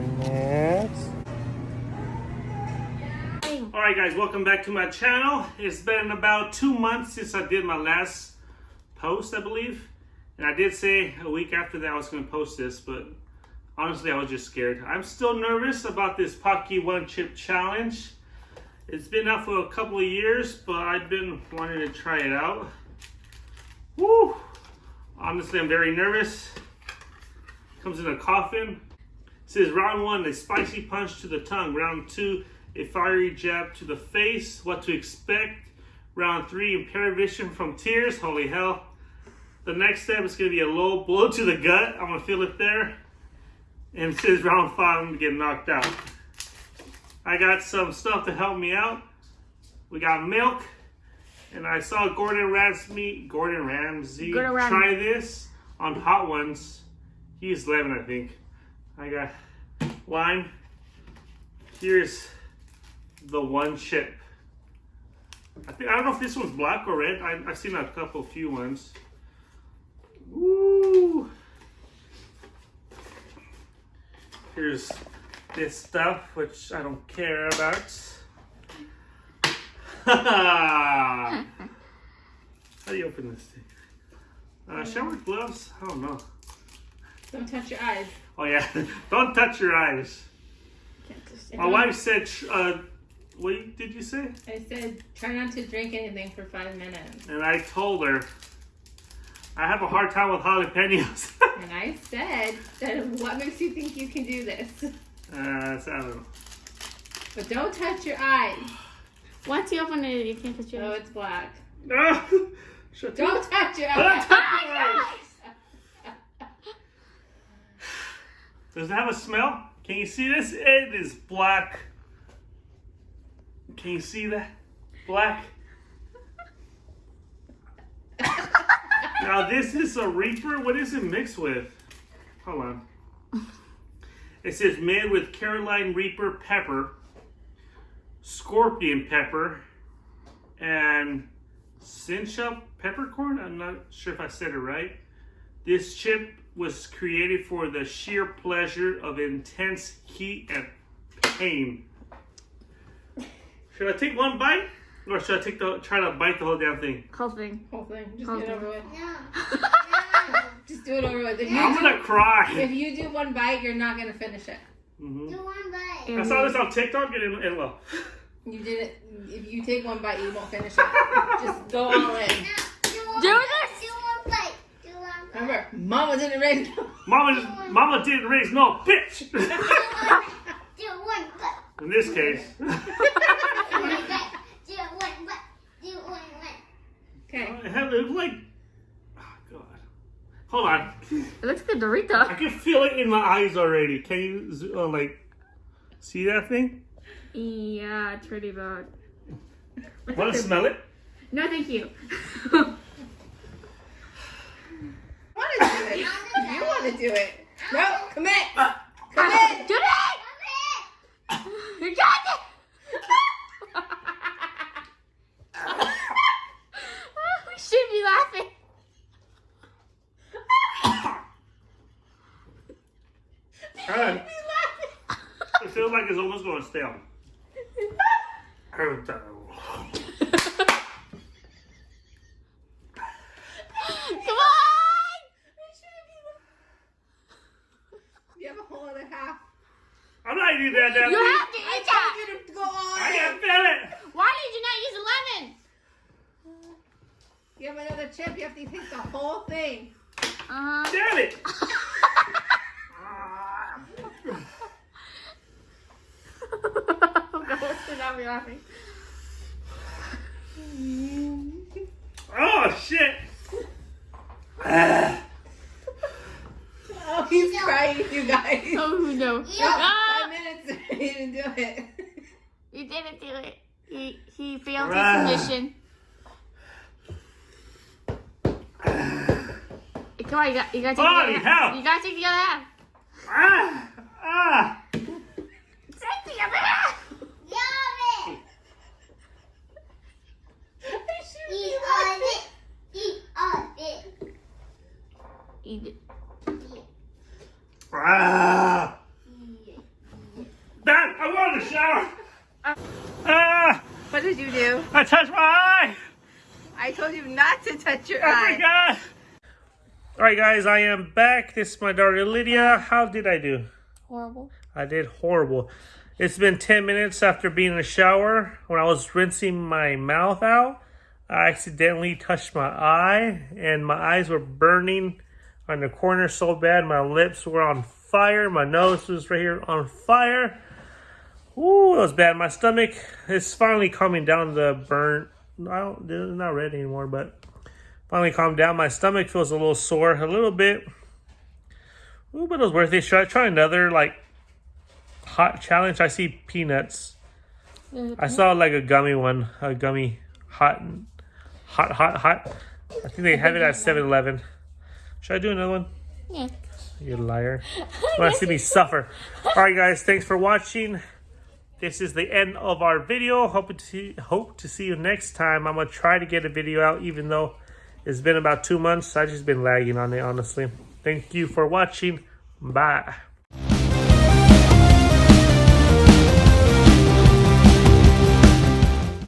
Next. Alright guys, welcome back to my channel. It's been about two months since I did my last post, I believe. And I did say a week after that I was going to post this, but honestly I was just scared. I'm still nervous about this Paqui One Chip Challenge. It's been out for a couple of years, but I've been wanting to try it out. Woo! Honestly, I'm very nervous. Comes in a coffin. Says round one, a spicy punch to the tongue. Round two, a fiery jab to the face. What to expect. Round three, impaired vision from tears. Holy hell. The next step is going to be a low blow to the gut. I'm going to feel it there. And it says round five, I'm going to get knocked out. I got some stuff to help me out. We got milk. And I saw Gordon Ramsay, Gordon Ramsay Gordon Ram- try this on Hot Ones. He's 11, I think. I got lime. Here's the one chip. I think I don't know if this one's black or red. I, I've seen a couple few ones. Woo! Here's this stuff, which I don't care about. How do you open this thing? Uh, shower gloves? I don't know. Don't touch your eyes. Oh yeah, don't touch your eyes. My wife said, uh, what did you say? I said, try not to drink anything for five minutes. And I told her, I have a hard time with jalapenos. And I said, that what makes you think you can do this? uh, so I don't know. But don't touch your eyes. Once you open it, you can't touch your. Oh, it. it's black. Don't touch your Don't touch your eyes. Does it have a smell? Can you see this? It is black. Can you see that? Black. now this is a Reaper. What is it mixed with? Hold on. It says made with Caroline Reaper pepper, scorpion pepper, and cincha peppercorn. I'm not sure if I said it right. This chip was created for the sheer pleasure of intense heat and pain. Should I take one bite? Or should I take the try to bite the whole damn thing? Whole thing. Whole thing. Just Whole get it thing. over with. Yeah. Just do it over with. If you, I'm gonna cry. if you do one bite, you're not gonna finish it. Mhm. Do one bite. I saw this on TikTok and, and well, You did it. If you take one bite, you won't finish it. Just go all in. No, do one this. Do one bite. Do one bite. Remember, Mama didn't raise. Mama, Mama didn't raise no bitch. Do one bite. In this case, Do one bite. Do one bite. Do one bite. Okay. I have it like, oh god. Hold on, It looks like a I Dorito. can feel it in my eyes already. Can you uh, like see that thing? Yeah, it's pretty bad. Want to smell it? No, thank you. want to do it. You want to do it. No, commit. Uh, Commit. Do it! You got it! we should be laughing. God, it feels like it's almost going stale. Every time. Come on! You have a whole other half. I'm not that You thing. have to I eat that! told you to go all I in. can feel it. Why did you not use a lemon? You have another chip. You have to take the whole thing. Uh-huh. Damn it. oh, God, should not be laughing. Oh shit. Oh, he's crying, you guys. Oh, no. Yeah. Ah, Five minutes. he didn't do it. he didn't do it. He, he failed Ah. his mission. Come on, you got, you got to take Holy the other half. You got to take the other half. Ah. Ah. Take the other half. Yummy. I Eat laughing. all it. Eat all it. Eat it. Ah. What did you do? I touched my eye. I told you not to touch your oh eye. I eye. forgot. All right, guys, I am back. This is my daughter Lydia. How did I do? Horrible. I did horrible. It's been 10 minutes after being in the shower. When I was rinsing my mouth out, I accidentally touched my eye, and my eyes were burning on the corner so bad. My lips were on fire. My nose was right here on fire. Ooh, that was bad. My stomach is finally calming down the burn. I don't, it's not red anymore, but finally calmed down. My stomach feels a little sore, a little bit. Ooh, but it was worth it. Should I try another like hot challenge? I see peanuts. I saw like a gummy one, a gummy hot, hot, hot, hot. I think they have it at 7-Eleven. Should I do another one? Yeah. You liar. You want to see me suffer. All right, guys. Thanks for watching. This is the end of our video. Hope to see, hope to see you next time. I'm to try to get a video out even though it's been about two months. i just been lagging on it, honestly. Thank you for watching. Bye.